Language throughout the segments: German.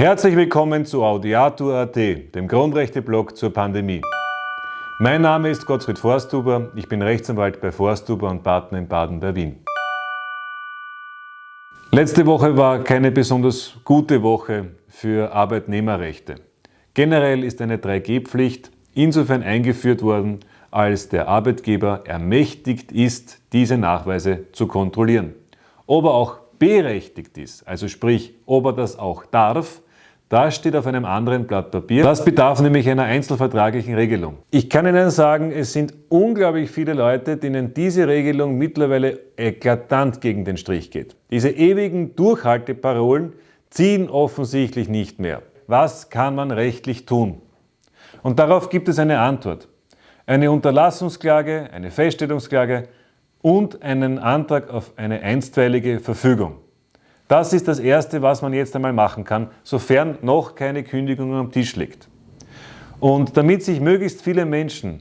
Herzlich willkommen zu Audiatur.at, dem Grundrechte-Blog zur Pandemie. Mein Name ist Gottfried Forsthuber, ich bin Rechtsanwalt bei Forsthuber und Partner in Baden bei Wien. Letzte Woche war keine besonders gute Woche für Arbeitnehmerrechte. Generell ist eine 3G-Pflicht insofern eingeführt worden, als der Arbeitgeber ermächtigt ist, diese Nachweise zu kontrollieren. Ob er auch berechtigt ist, also sprich, ob er das auch darf, das steht auf einem anderen Blatt Papier. Das bedarf nämlich einer einzelvertraglichen Regelung. Ich kann Ihnen sagen, es sind unglaublich viele Leute, denen diese Regelung mittlerweile eklatant gegen den Strich geht. Diese ewigen Durchhalteparolen ziehen offensichtlich nicht mehr. Was kann man rechtlich tun? Und darauf gibt es eine Antwort. Eine Unterlassungsklage, eine Feststellungsklage und einen Antrag auf eine einstweilige Verfügung. Das ist das Erste, was man jetzt einmal machen kann, sofern noch keine Kündigung am Tisch liegt. Und damit sich möglichst viele Menschen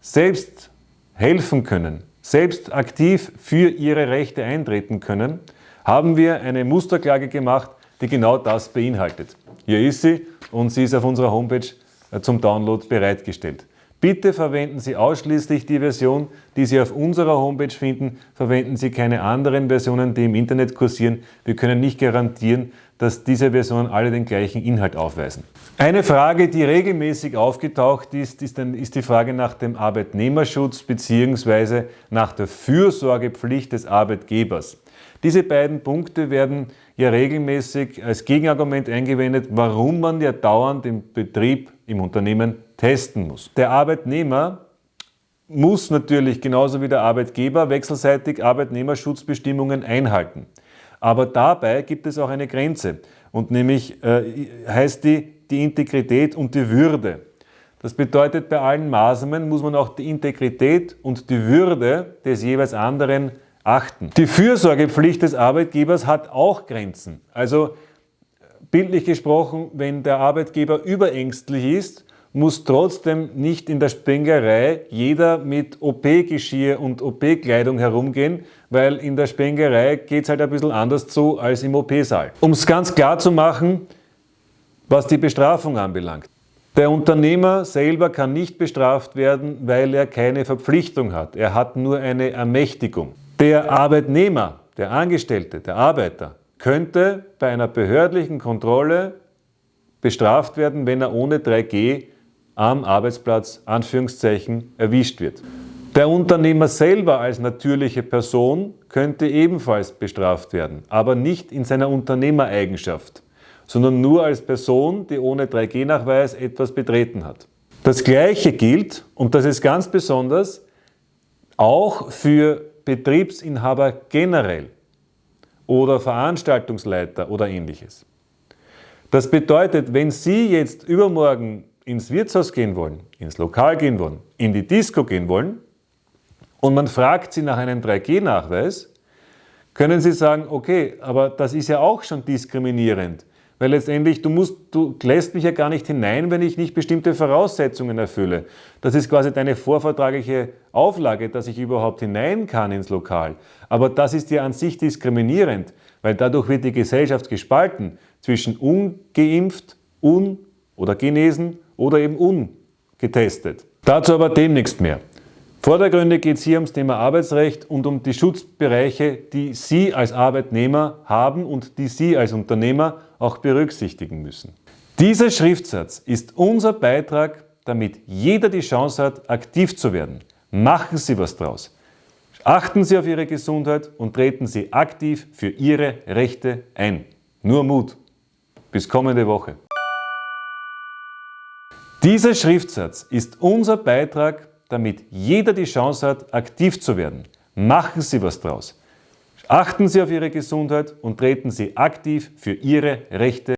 selbst helfen können, selbst aktiv für ihre Rechte eintreten können, haben wir eine Musterklage gemacht, die genau das beinhaltet. Hier ist sie und sie ist auf unserer Homepage äh, zum Download bereitgestellt. Bitte verwenden Sie ausschließlich die Version, die Sie auf unserer Homepage finden. Verwenden Sie keine anderen Versionen, die im Internet kursieren. Wir können nicht garantieren, dass diese Versionen alle den gleichen Inhalt aufweisen. Eine Frage, die regelmäßig aufgetaucht ist, ist, die Frage nach dem Arbeitnehmerschutz bzw. nach der Fürsorgepflicht des Arbeitgebers. Diese beiden Punkte werden ja regelmäßig als Gegenargument eingewendet, warum man ja dauernd den Betrieb im Unternehmen testen muss. Der Arbeitnehmer muss natürlich genauso wie der Arbeitgeber wechselseitig Arbeitnehmerschutzbestimmungen einhalten. Aber dabei gibt es auch eine Grenze und nämlich äh, heißt die die Integrität und die Würde. Das bedeutet, bei allen Maßnahmen muss man auch die Integrität und die Würde des jeweils anderen achten. Die Fürsorgepflicht des Arbeitgebers hat auch Grenzen. Also bildlich gesprochen, wenn der Arbeitgeber überängstlich ist, muss trotzdem nicht in der Spengerei jeder mit OP-Geschirr und OP-Kleidung herumgehen, weil in der Spengerei geht es halt ein bisschen anders zu als im OP-Saal. Um es ganz klar zu machen, was die Bestrafung anbelangt. Der Unternehmer selber kann nicht bestraft werden, weil er keine Verpflichtung hat. Er hat nur eine Ermächtigung. Der Arbeitnehmer, der Angestellte, der Arbeiter könnte bei einer behördlichen Kontrolle bestraft werden, wenn er ohne 3G am Arbeitsplatz Anführungszeichen erwischt wird. Der Unternehmer selber als natürliche Person könnte ebenfalls bestraft werden, aber nicht in seiner Unternehmereigenschaft, sondern nur als Person, die ohne 3G-Nachweis etwas betreten hat. Das Gleiche gilt, und das ist ganz besonders, auch für Betriebsinhaber generell oder Veranstaltungsleiter oder ähnliches. Das bedeutet, wenn Sie jetzt übermorgen ins Wirtshaus gehen wollen, ins Lokal gehen wollen, in die Disco gehen wollen und man fragt Sie nach einem 3G-Nachweis, können Sie sagen, okay, aber das ist ja auch schon diskriminierend, weil letztendlich du, musst, du lässt mich ja gar nicht hinein, wenn ich nicht bestimmte Voraussetzungen erfülle. Das ist quasi deine vorvertragliche Auflage, dass ich überhaupt hinein kann ins Lokal. Aber das ist ja an sich diskriminierend, weil dadurch wird die Gesellschaft gespalten zwischen ungeimpft, un- oder genesen oder eben ungetestet. Dazu aber demnächst mehr. Vordergründig geht es hier ums Thema Arbeitsrecht und um die Schutzbereiche, die Sie als Arbeitnehmer haben und die Sie als Unternehmer auch berücksichtigen müssen. Dieser Schriftsatz ist unser Beitrag, damit jeder die Chance hat, aktiv zu werden. Machen Sie was draus. Achten Sie auf Ihre Gesundheit und treten Sie aktiv für Ihre Rechte ein. Nur Mut. Bis kommende Woche. Dieser Schriftsatz ist unser Beitrag, damit jeder die Chance hat, aktiv zu werden. Machen Sie was draus. Achten Sie auf Ihre Gesundheit und treten Sie aktiv für Ihre Rechte